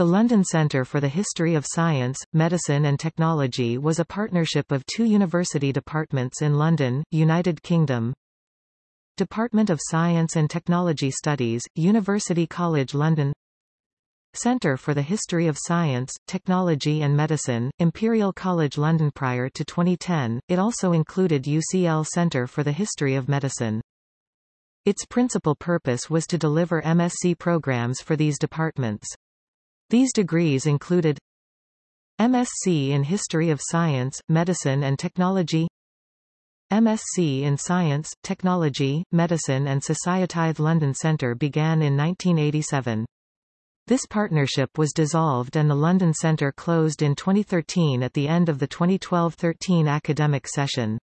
The London Centre for the History of Science, Medicine and Technology was a partnership of two university departments in London, United Kingdom. Department of Science and Technology Studies, University College London Centre for the History of Science, Technology and Medicine, Imperial College London Prior to 2010, it also included UCL Centre for the History of Medicine. Its principal purpose was to deliver MSc programs for these departments. These degrees included MSc in History of Science, Medicine and Technology MSc in Science, Technology, Medicine and Society. London Centre began in 1987. This partnership was dissolved and the London Centre closed in 2013 at the end of the 2012-13 academic session.